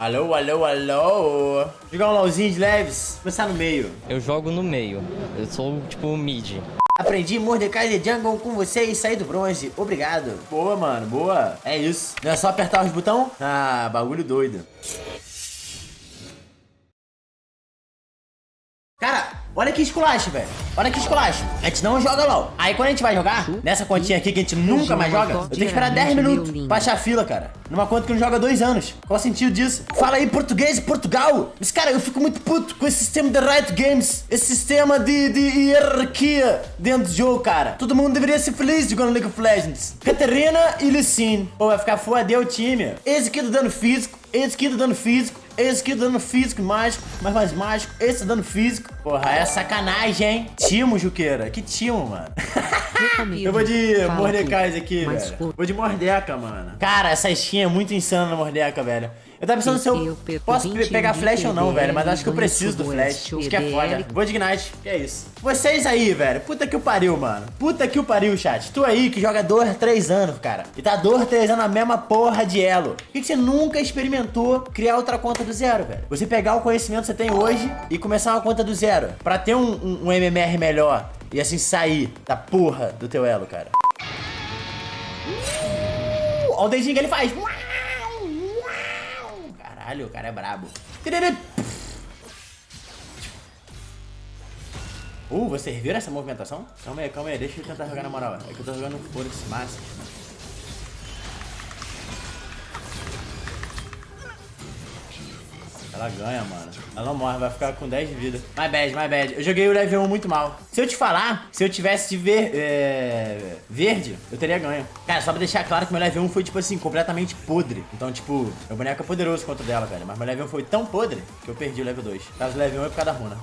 Alô, alô, alô. Jogar um LOLzinho de leves. Começar no meio. Eu jogo no meio. Eu sou, tipo, mid. Aprendi Mordecai de Jungle com você e saí do bronze. Obrigado. Boa, mano. Boa. É isso. Não é só apertar os botões? Ah, bagulho doido. Cara, olha que esculacho, velho. Olha que esculacho. A gente não joga LOL. Aí quando a gente vai jogar, nessa continha aqui que a gente nunca mais joga, eu tenho que esperar 10 minutos pra achar fila, cara. Numa conta que não joga dois anos. Qual o sentido disso? Fala aí português de Portugal. Mas, cara, eu fico muito puto com esse sistema de Riot Games. Esse sistema de, de hierarquia dentro do jogo, cara. Todo mundo deveria ser feliz jogando League of Legends. Catarina e Licine. Pô, vai ficar foda o time. Esse aqui do dano físico. Esse aqui do dano físico. Esse aqui dano físico mágico, mas mais mágico. Esse dano físico. Porra, é sacanagem, hein? Timo, Juqueira. Que timo, mano. Eu vou de Mordecais aqui, velho. Vou de Mordeca, mano. Cara, essa skin é muito insana na Mordeca, velho. Eu tava pensando se eu posso pegar flash ou não, velho. Mas acho que eu preciso do flash. Acho que é foda. Vou de Ignite. Que é isso. Vocês aí, velho. Puta que o pariu, mano. Puta que o pariu, chat. Tu aí que joga 2, 3 anos, cara. E tá 2, 3 anos na mesma porra de elo. Por que, que você nunca experimentou criar outra conta do zero, velho? Você pegar o conhecimento que você tem hoje e começar uma conta do zero. Pra ter um, um, um MMR melhor. E assim sair da porra do teu elo, cara. Uh, olha o dedinho que ele faz. Caralho, o cara é brabo. Uh, vocês viram essa movimentação? Calma aí, calma aí, deixa eu tentar jogar na moral. É que eu tô jogando foda-se. Ela ganha, mano. Ela não morre, vai ficar com 10 de vida. My bad, my bad. Eu joguei o level 1 muito mal. Se eu te falar, se eu tivesse de ver, é, verde, eu teria ganho. Cara, só pra deixar claro que meu level 1 foi, tipo assim, completamente podre. Então, tipo, meu boneco é poderoso contra dela, velho. Mas meu level 1 foi tão podre que eu perdi o level 2. Caso level 1 é por causa da runa.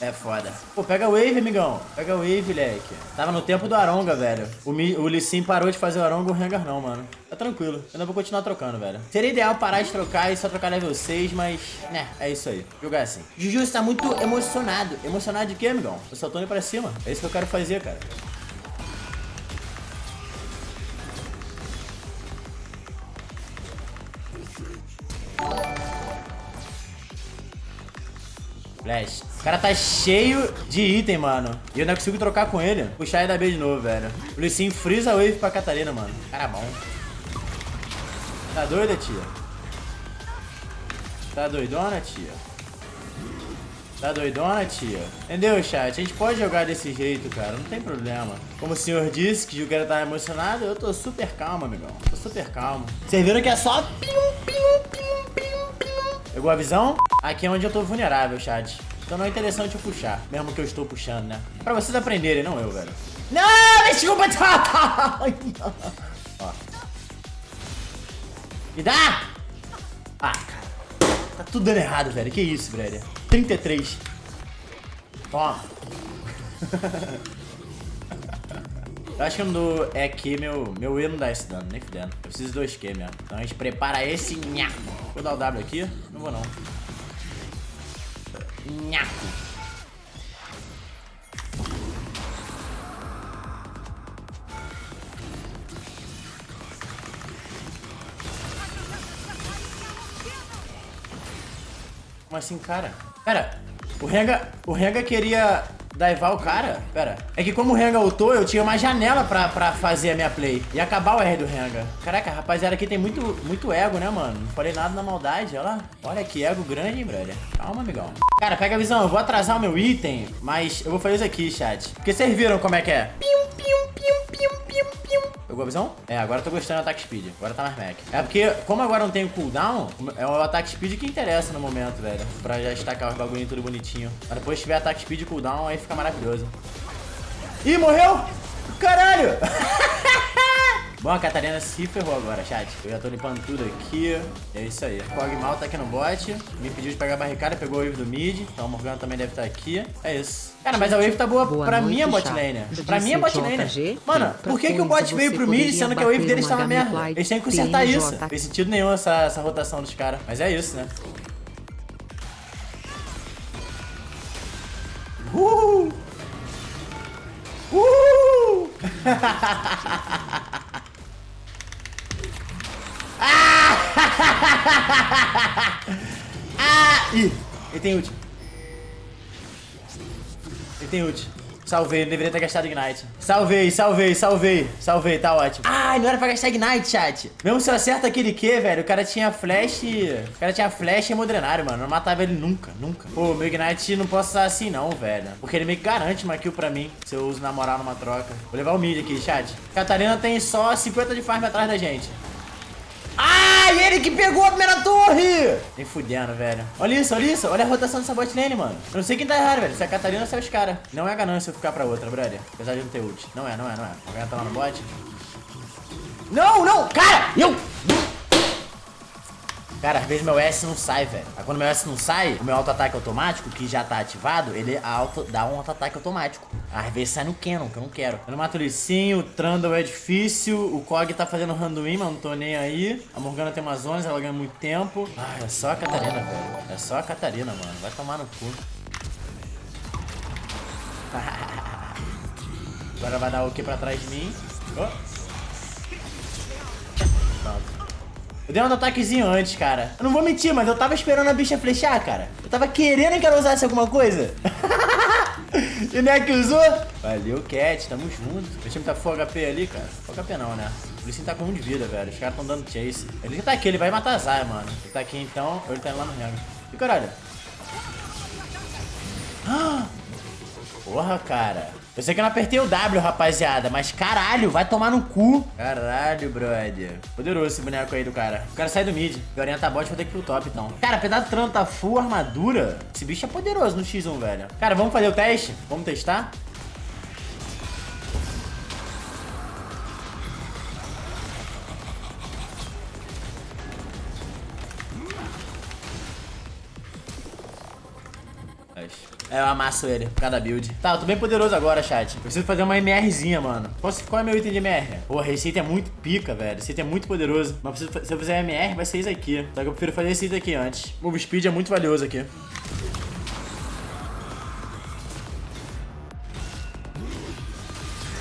É foda. Pô, pega a wave, amigão. Pega a wave, leque. Tava no tempo do Aronga, velho. O, Mi, o Lee Sin parou de fazer o Aronga, o Rengar não, mano. Tá tranquilo. Eu ainda vou continuar trocando, velho. Seria ideal parar de trocar e só trocar level 6, mas... Né, é isso aí. Jogar assim. Juju está muito emocionado. Emocionado de quê, amigão? Eu só tô indo pra cima. É isso que eu quero fazer, cara. Flash. O cara tá cheio de item, mano. E eu não consigo trocar com ele. Puxar e dar B de novo, velho. O Lissin freeza a wave pra Catarina, mano. Cara bom. Tá doida, tia? Tá doidona, tia? Tá doidona, tia? Entendeu, chat? A gente pode jogar desse jeito, cara. Não tem problema. Como o senhor disse que o cara tá emocionado, eu tô super calmo, amigão. Tô super calmo. Vocês viram que é só... Pegou a visão? Aqui é onde eu tô vulnerável, chat. Então não é interessante eu puxar, mesmo que eu estou puxando, né? Pra vocês aprenderem, não eu, velho. Não, desculpa! Ó. Me dá! Ah, cara. Tá tudo dando errado, velho. Que isso, velho. 33. Toma. Eu acho que não dou EQ, meu, meu E não dá esse dano, nem fudendo. Eu preciso de 2Q mesmo. Então a gente prepara esse nhaco. Vou dar o W aqui? Vou não. Nhaco. Como assim, cara? Pera, o Renga, o Renga queria daivar o cara? Pera. É que como o Renga ultou, eu tinha uma janela pra, pra fazer a minha play. E acabar o R do Renga. Caraca, rapaziada aqui tem muito, muito ego, né, mano? Não falei nada na maldade, olha lá. Olha que ego grande, hein, brother. Calma, amigão. Cara, pega a visão. Eu vou atrasar o meu item, mas eu vou fazer isso aqui, chat. Porque vocês viram como é que é. Pium, Pegou a visão? É, agora eu tô gostando do ataque speed. Agora tá mais mec. É porque, como agora não tem cooldown, é o ataque speed que interessa no momento, velho. Pra já estacar os bagulhinhos tudo bonitinho. Mas depois tiver ataque speed e cooldown, aí fica maravilhoso. Ih, morreu! Caralho! Bom, a Catarina se ferrou agora, chat. Eu já tô limpando tudo aqui. É isso aí. Cogmal tá aqui no bot. Me pediu de pegar a barricada, pegou o wave do mid. Então o Morgana também deve estar tá aqui. É isso. Cara, mas a wave tá boa, boa pra noite, minha bot lane. Pra minha bot lane. Mano, por que, que o bot veio pro mid sendo que a wave dele tava merda? Eles têm que consertar isso. Não fez sentido nenhum essa, essa rotação dos caras. Mas é isso, né? Uhul! Uhul! ah! Ih, ele tem ult. Ele tem ult. Salvei, não deveria ter gastado Ignite. Salvei, salvei, salvei. Salvei, tá ótimo. Ai, não era pra gastar Ignite, chat. Mesmo se eu acerto aquele Q, velho, o cara tinha flash... O cara tinha flash e modrenário, mano. Eu não matava ele nunca, nunca. Pô, meu Ignite não posso usar assim não, velho. Porque ele meio que garante uma kill pra mim, se eu uso na moral numa troca. Vou levar o mid aqui, chat. Catarina tem só 50 de farm atrás da gente. Ai, ele que pegou a primeira torre! Nem fudendo, velho. Olha isso, olha isso. Olha a rotação dessa bot lane, mano. Eu não sei quem tá errado, velho. Se é a Catarina ou se é os caras. Não é ganância eu ficar pra outra, brother. Apesar de não ter ult. Não é, não é, não é. Alguém tá lá no bot? Não, não! Cara! Eu... Cara, às vezes meu S não sai, velho. Aí quando meu S não sai, o meu auto-ataque automático, que já tá ativado, ele auto, dá um auto-ataque automático. Às vezes sai no Canon, que eu não quero. Eu não mato o Licinho, o Trundle é difícil, o Kog tá fazendo randomim, mas não tô nem aí. A Morgana tem 11, ela ganha muito tempo. Ah, é só a Catarina, velho. É só a Catarina, mano. Vai tomar no cu. Agora vai dar o que pra trás de mim. Oh. Eu dei um ataquezinho antes, cara. Eu não vou mentir, mas eu tava esperando a bicha flechar, cara. Eu tava querendo que ela usasse alguma coisa. e não é que usou? Valeu, Cat. Tamo junto. O time tá full HP ali, cara. Full HP não, né? O Lissin tá com um de vida, velho. Os caras tão dando chase. Ele tá aqui, ele vai matar a Zaya, mano. Ele tá aqui então, ou ele tá indo lá no rango. E caralho. Porra, cara. Eu sei que eu não apertei o W, rapaziada, mas caralho, vai tomar no cu. Caralho, brother. Poderoso esse boneco aí do cara. O cara sai do mid. Orienta a bot, vou ter que ir pro top, então. Cara, apesar do tá full armadura, esse bicho é poderoso no X1, velho. Cara, vamos fazer o teste? Vamos testar? É, eu amasso ele, por cada build. Tá, eu tô bem poderoso agora, chat. Eu preciso fazer uma MRzinha, mano. Qual é meu item de MR? Porra, esse item é muito pica, velho. Esse item é muito poderoso. Mas se eu fizer MR, vai ser isso aqui. Só que eu prefiro fazer esse item aqui antes. Move speed é muito valioso aqui.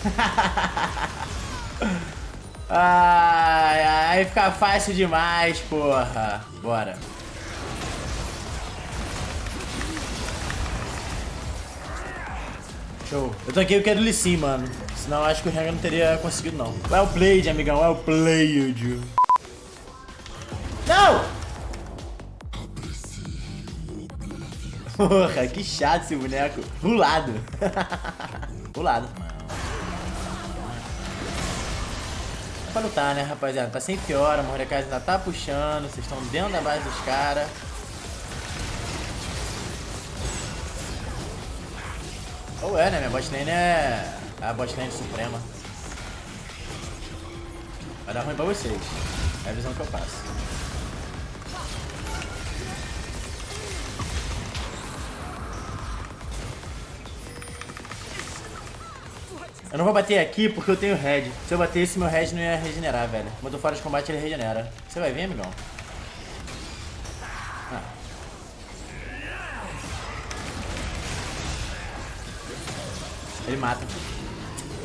ai, ai, fica fácil demais, porra. Bora. Show. Eu eu quero Lee Sin, mano. Senão acho que o Rengar não teria conseguido, não. Well played, amigão. Well played. Não! Porra, que chato esse boneco. Pulado. Pulado. Pra lutar, né, rapaziada? Tá sem piora, o Mordecai ainda tá puxando. Vocês estão dentro da base dos caras. Ou é, né? Minha botlane é a botlane suprema. Vai dar ruim pra vocês. É a visão que eu passo. Eu não vou bater aqui porque eu tenho red. Se eu batesse, meu red não ia regenerar, velho. Quando eu fora de combate, ele regenera. Você vai ver, amigão? Mata.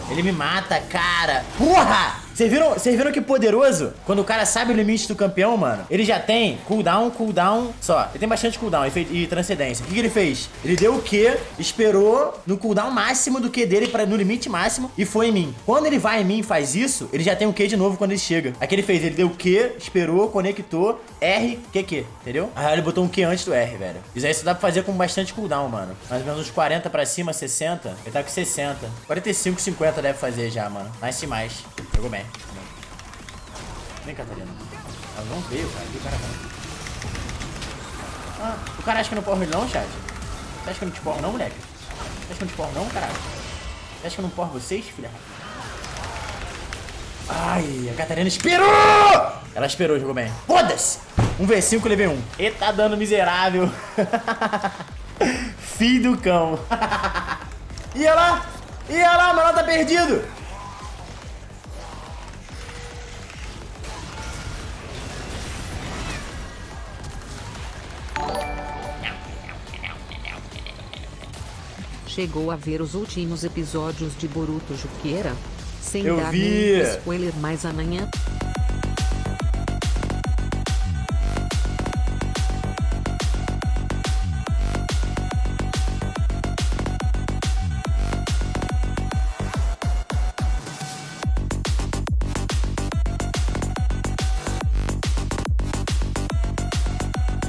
Ele me mata, cara. Porra! Vocês viram, viram que poderoso? Quando o cara sabe o limite do campeão, mano, ele já tem cooldown, cooldown só. Ele tem bastante cooldown e, e transcendência. O que, que, ele fez? Ele deu o Q, esperou no cooldown máximo do Q dele, pra, no limite máximo, e foi em mim. Quando ele vai em mim e faz isso, ele já tem o Q de novo quando ele chega. Aqui ele fez, ele deu o Q, esperou, conectou, R, Q, Q, entendeu? Aí ele botou um Q antes do R, velho. Isso aí só dá pra fazer com bastante cooldown, mano. Mais ou menos uns 40 pra cima, 60. Ele tá com 60. 45, 50 deve fazer já, mano. Nice demais. Jogou bem. Vem, Catarina. Ela não veio, cara. Que cara. Ah, o cara acha que eu não porro ele não, chat? Você acha que eu não te porro não, moleque? Você acha que eu não te porro não, caralho? Você acha que eu não porro vocês, filha? Ai, a Catarina esperou! Ela esperou, jogou bem. Foda-se! Um V5, levei um. Eita dano miserável. Filho do cão. Ia lá! Ia lá, mas ela tá perdido! Chegou a ver os últimos episódios de Boruto Juqueira? Sem Eu dar vi. nenhum spoiler, mas amanhã